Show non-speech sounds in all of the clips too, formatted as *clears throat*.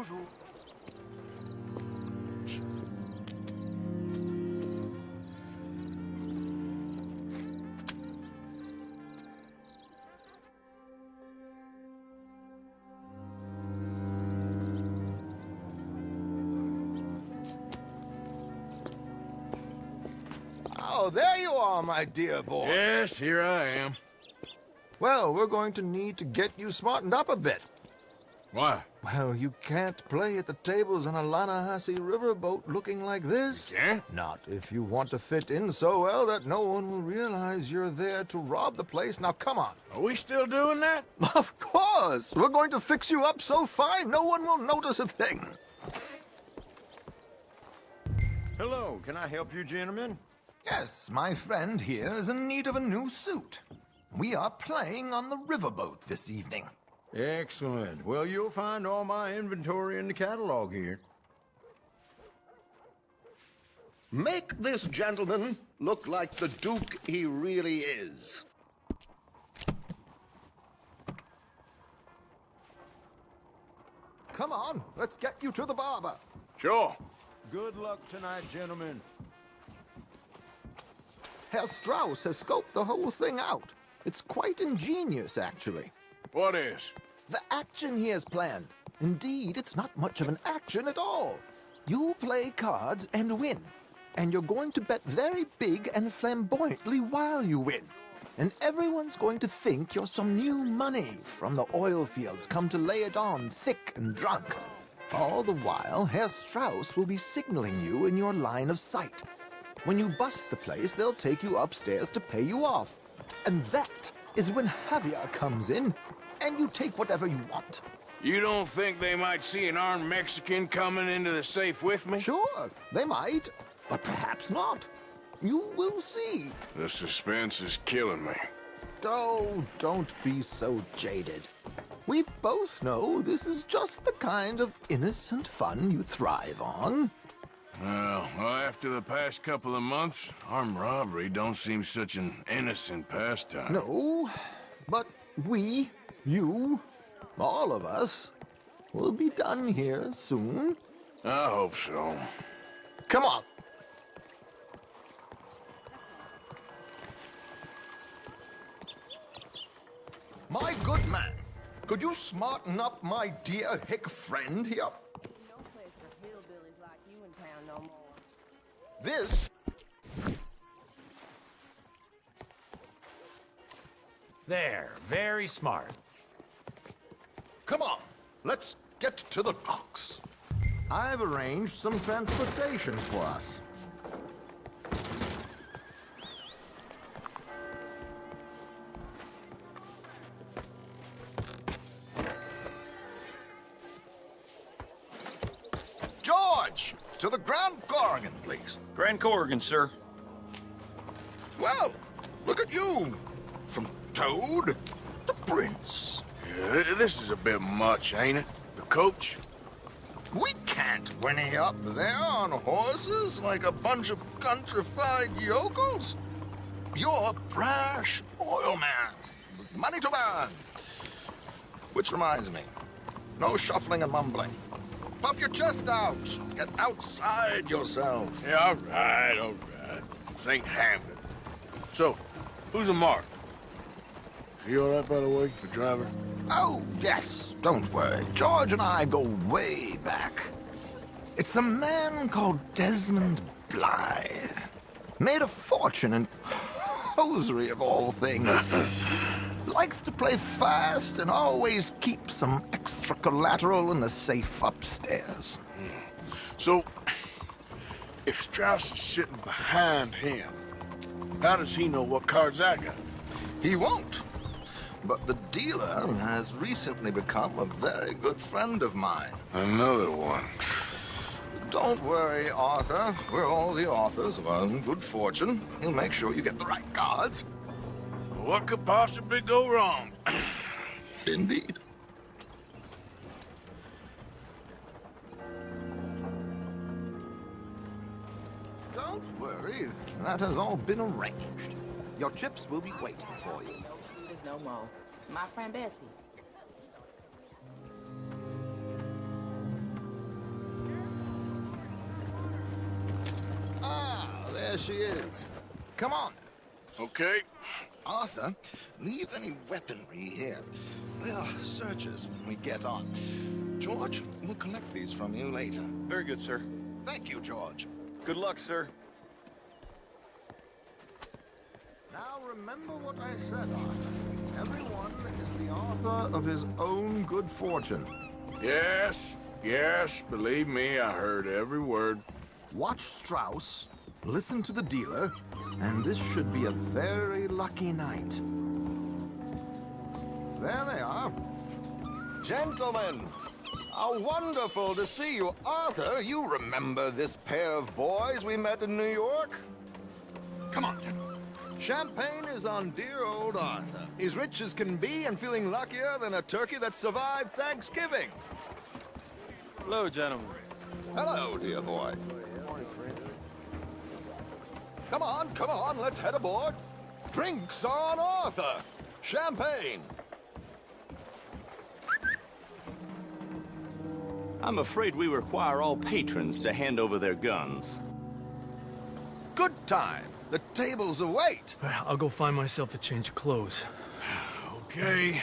Bonjour. Oh, there you are, my dear boy. Yes, here I am. Well, we're going to need to get you smartened up a bit. Why? Well, you can't play at the tables on a Lannahechee riverboat looking like this. Can't? Not if you want to fit in so well that no one will realize you're there to rob the place. Now, come on. Are we still doing that? *laughs* Of course! We're going to fix you up so fine no one will notice a thing. Hello, can I help you gentlemen? Yes, my friend here is in need of a new suit. We are playing on the riverboat this evening. Excellent. Well, you'll find all my inventory in the catalog here. Make this gentleman look like the Duke he really is. Come on, let's get you to the barber. Sure. Good luck tonight, gentlemen. Herr Strauss has scoped the whole thing out. It's quite ingenious, actually. What is? The action he has planned. Indeed, it's not much of an action at all. You play cards and win. And you're going to bet very big and flamboyantly while you win. And everyone's going to think you're some new money from the oil fields come to lay it on thick and drunk. All the while, Herr Strauss will be signaling you in your line of sight. When you bust the place, they'll take you upstairs to pay you off. And that is when Javier comes in, and you take whatever you want. You don't think they might see an armed Mexican coming into the safe with me? Sure, they might, but perhaps not. You will see. The suspense is killing me. Oh, don't be so jaded. We both know this is just the kind of innocent fun you thrive on. Well, after the past couple of months, armed robbery don't seem such an innocent pastime. No, but we, you, all of us, will be done here soon. I hope so. Come on. My good man, could you smarten up my dear hick friend here? No place for hillbillies like you in town no more. This There, very smart. Come on, let's get to the docks. I've arranged some transportation for us. George, to the Grand Korrigan, please. Grand Korrigan, sir. Well, look at you. From Toad to Prince. Yeah, Uh, this is a bit much, ain't it? The coach? We can't whinny up there on horses like a bunch of countrified yokels. You're a brash oil man. Money to burn. Which reminds me, no shuffling and mumbling. Puff your chest out. Get outside yourself. Yeah, all right, all right. Ain't Hamden. So, who's a mark? Is he all right, by the way, the driver? Oh, yes, don't worry. George and I go way back. It's a man called Desmond Blythe. Made a fortune in hosiery of all things. *laughs* Likes to play fast and always keeps some extra collateral in the safe upstairs. So, if Strauss is sitting behind him, how does he know what cards I got? He won't. But the dealer has recently become a very good friend of mine. Another one. Don't worry, Arthur. We're all the authors of our own good fortune. He'll make sure you get the right cards. What could possibly go wrong? *clears throat* Indeed. Don't worry. That has all been arranged. Your chips will be waiting for you no more. My friend Bessie. Ah, there she is. Come on. Okay. Arthur, leave any weaponry here. There are searches when we get on. George, we'll collect these from you later. Very good, sir. Thank you, George. Good luck, sir. Now remember what I said, Arthur. Everyone is the author of his own good fortune. Yes, yes, believe me, I heard every word. Watch Strauss, listen to the dealer, and this should be a very lucky night. There they are. Gentlemen, how wonderful to see you. Arthur, you remember this pair of boys we met in New York? Come on, gentlemen. Champagne is on dear old Arthur. He's rich as can be and feeling luckier than a turkey that survived Thanksgiving. Hello, gentlemen. Hello, dear boy. Come on, come on, let's head aboard. Drinks on Arthur. Champagne. I'm afraid we require all patrons to hand over their guns. Good time. The tables await. I'll go find myself a change of clothes. Okay.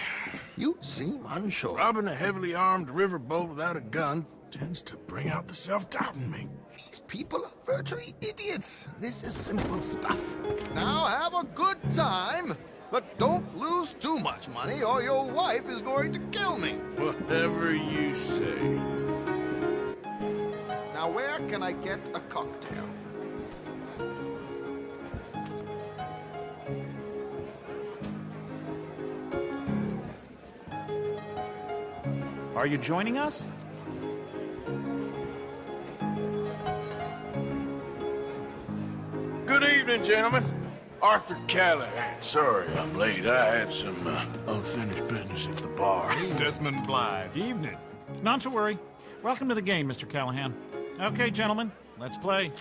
You seem unsure. Robbing a heavily armed riverboat without a gun tends to bring out the self-doubt in me. These people are virtually idiots. This is simple stuff. Now have a good time, but don't lose too much money or your wife is going to kill me. Whatever you say. Now where can I get a cocktail? Are you joining us? Good evening, gentlemen. Arthur Callahan. Sorry I'm late. I had some uh, unfinished business at the bar. Desmond Blythe. Evening. Not to worry. Welcome to the game, Mr. Callahan. Okay, gentlemen, let's play.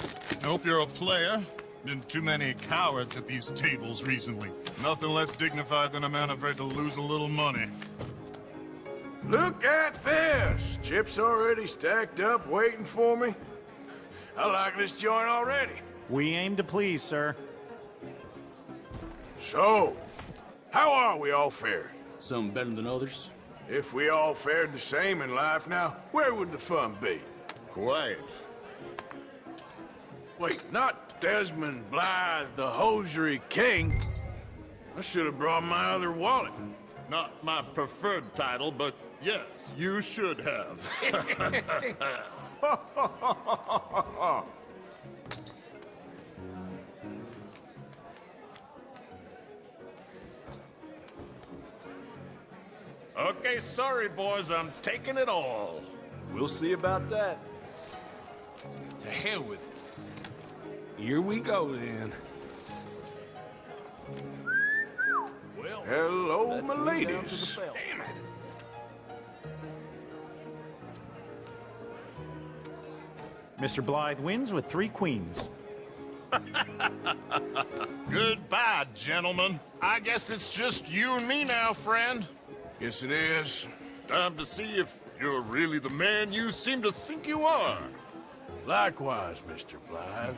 I Hope you're a player. Been too many cowards at these tables recently. Nothing less dignified than a man afraid to lose a little money. Look at this! Chips already stacked up, waiting for me. I like this joint already. We aim to please, sir. So, how are we all fared? Some better than others. If we all fared the same in life now, where would the fun be? Quiet. Wait, not Desmond Blythe, the hosiery king. I should have brought my other wallet. Not my preferred title, but yes, you should have. *laughs* okay, sorry, boys, I'm taking it all. We'll see about that. To hell with it. Here we go, then. Well, Hello, my move down to the ladies. Mr. Blythe wins with three queens. *laughs* Goodbye, gentlemen. I guess it's just you and me now, friend. Yes, it is. Time to see if you're really the man you seem to think you are. Likewise, Mr. Blythe.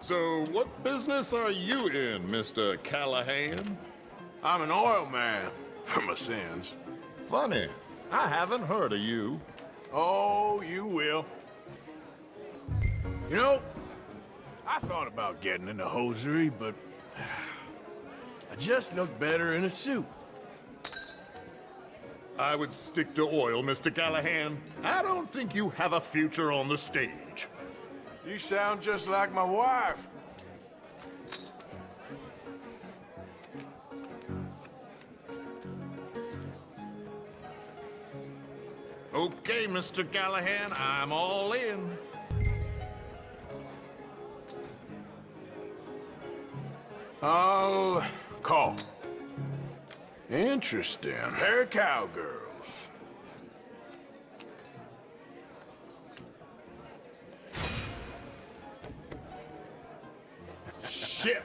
So, what business are you in, Mr. Callahan? I'm an oil man, *laughs* for my sins. Funny. I haven't heard of you. Oh, you will. You know, I thought about getting into hosiery, but *sighs* I just look better in a suit. I would stick to oil, Mr. Callahan. I don't think you have a future on the stage. You sound just like my wife. Okay, Mr. Callahan, I'm all in. I'll call. Interesting. They're cowgirls. Shit.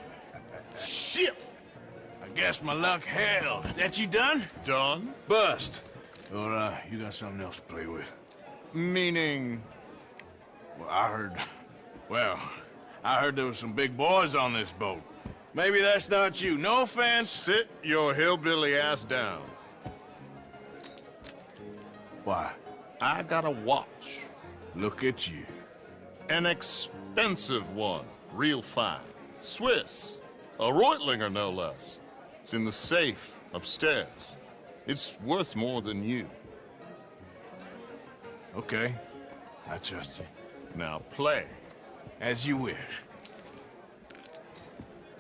Shit. I guess my luck held. Is that you done? Done? Bust. Or, uh, you got something else to play with? Meaning... Well, I heard Well, I heard there was some big boys on this boat. Maybe that's not you. No offense. Sit your hillbilly ass down. Why? I got a watch. Look at you. An expensive one. Real fine. Swiss. A Reutlinger, no less. It's in the safe upstairs. It's worth more than you. Okay. I trust you. Now play. As you wish.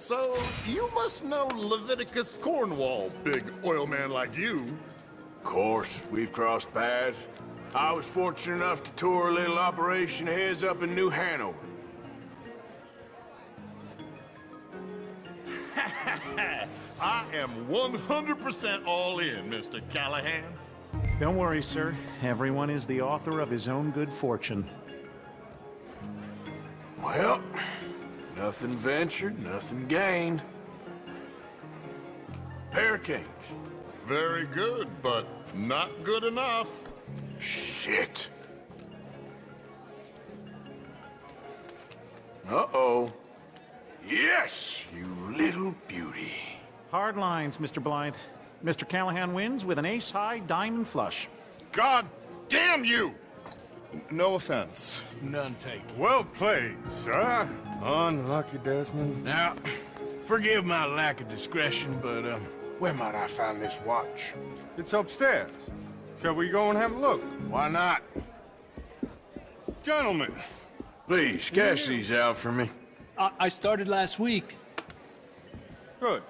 So, you must know Leviticus Cornwall, big oil man like you. Of course, we've crossed paths. I was fortunate enough to tour a little operation of his up in New Hanover. *laughs* I am 100% all in, Mr. Callahan. Don't worry, sir. Everyone is the author of his own good fortune. Well, nothing ventured, nothing gained. Pair kings. Very good, but not good enough. Shit. Uh-oh. Yes, you little beauty. Hard lines, Mr. Blythe. Mr. Callahan wins with an ace-high diamond flush. God damn you! No offense. None taken. Well played, sir. Unlucky, Desmond. Now, forgive my lack of discretion, but, um, where might I find this watch? It's upstairs. Shall we go and have a look? Why not? Gentlemen, Please, cash these out for me. I, I started last week. Good.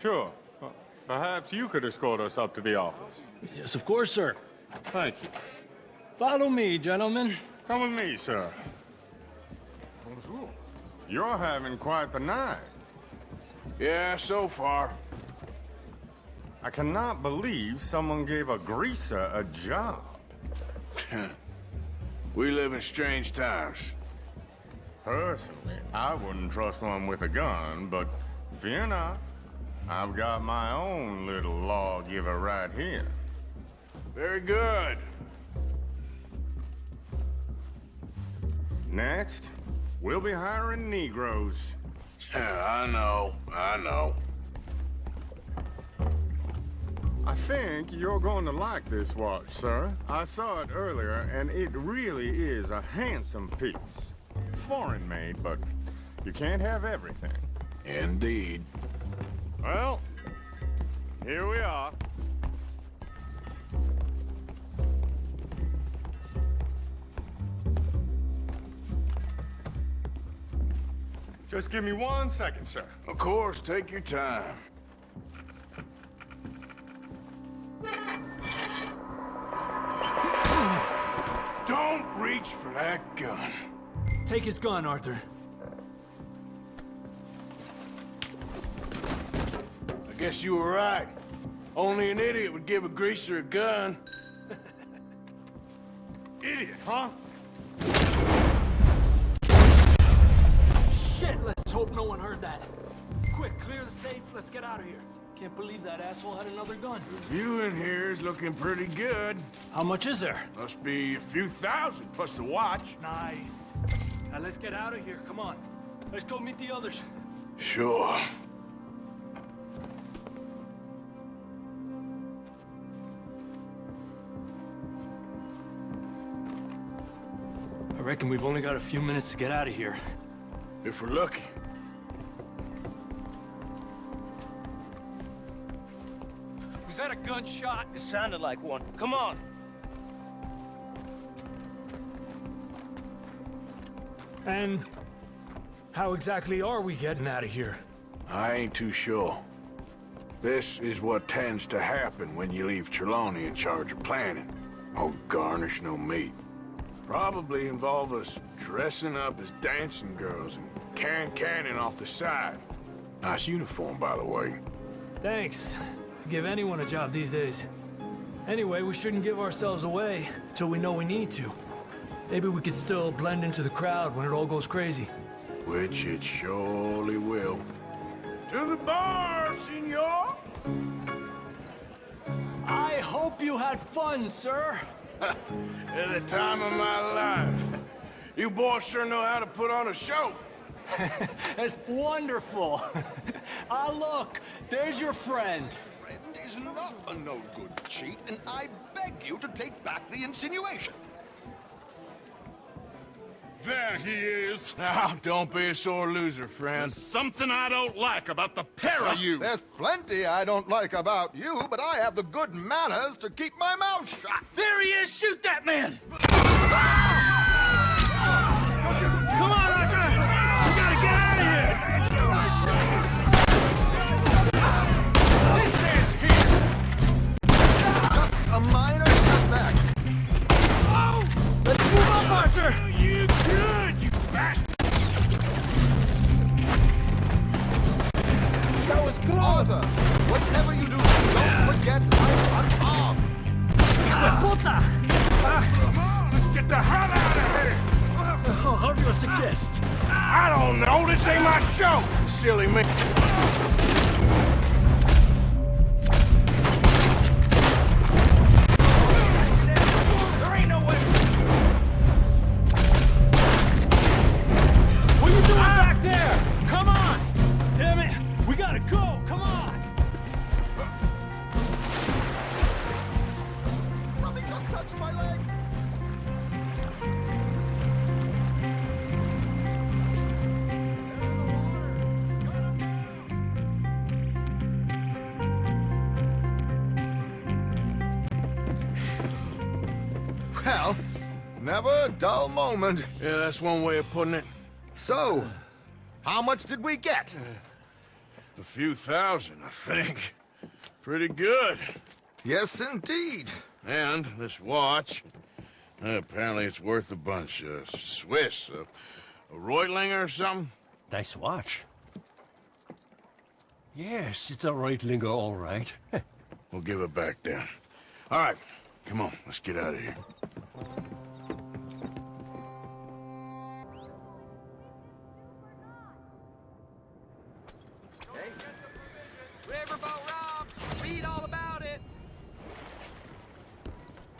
Sure. Uh, Perhaps you could escort us up to the office. Yes, of course, sir. Thank you. Follow me, gentlemen. Come with me, sir. You're having quite the night. Yeah, so far. I cannot believe someone gave a greaser a job. *laughs* we live in strange times. Personally, I wouldn't trust one with a gun, but fear not. I've got my own little lawgiver right here. Very good. Next, we'll be hiring Negroes. Yeah, I know, I know. I think you're going to like this watch, sir. I saw it earlier, and it really is a handsome piece. Foreign made, but you can't have everything. Indeed. Well, here we are. Just give me one second, sir. Of course, take your time. Don't reach for that gun. Take his gun, Arthur. I guess you were right. Only an idiot would give a greaser a gun. Idiot, huh? Hope no one heard that. Quick, clear the safe. Let's get out of here. Can't believe that asshole had another gun. The view in here is looking pretty good. How much is there? Must be a few thousand, plus the watch. Nice. Now let's get out of here. Come on. Let's go meet the others. Sure. I reckon we've only got a few minutes to get out of here. If we're lucky. Gunshot? It sounded like one. Come on. And how exactly are we getting out of here? I ain't too sure. This is what tends to happen when you leave Trelawny in charge of planning. Oh, garnish no meat. Probably involve us dressing up as dancing girls and can cannon off the side. Nice uniform, by the way. Thanks. Give anyone a job these days. Anyway, we shouldn't give ourselves away till we know we need to. Maybe we could still blend into the crowd when it all goes crazy. Which it surely will. To the bar, senor! I hope you had fun, sir. *laughs* At the time of my life. You boys sure know how to put on a show. *laughs* That's wonderful. *laughs* ah, look, there's your friend. Friend is not a no-good cheat, and I beg you to take back the insinuation. There he is. Now, *laughs* ah, don't be a sore loser, friend. There's something I don't like about the pair of ah, you. There's plenty I don't like about you, but I have the good manners to keep my mouth shut. There he is! Shoot that man! Was whatever you do, don't forget I'm unarmed. Puta! Ah, let's get the hell out of here! Oh, how do you suggest? I don't know. This ain't my show. Silly me. Never a dull moment. Yeah, that's one way of putting it. So, how much did we get? A few thousand, I think. Pretty good. Yes, indeed. And this watch, uh, apparently it's worth a bunch. Uh, Swiss, uh, a Reutlinger or something? Nice watch. Yes, it's a Reutlinger, all right. *laughs* We'll give it back then. All right, come on, let's get out of here.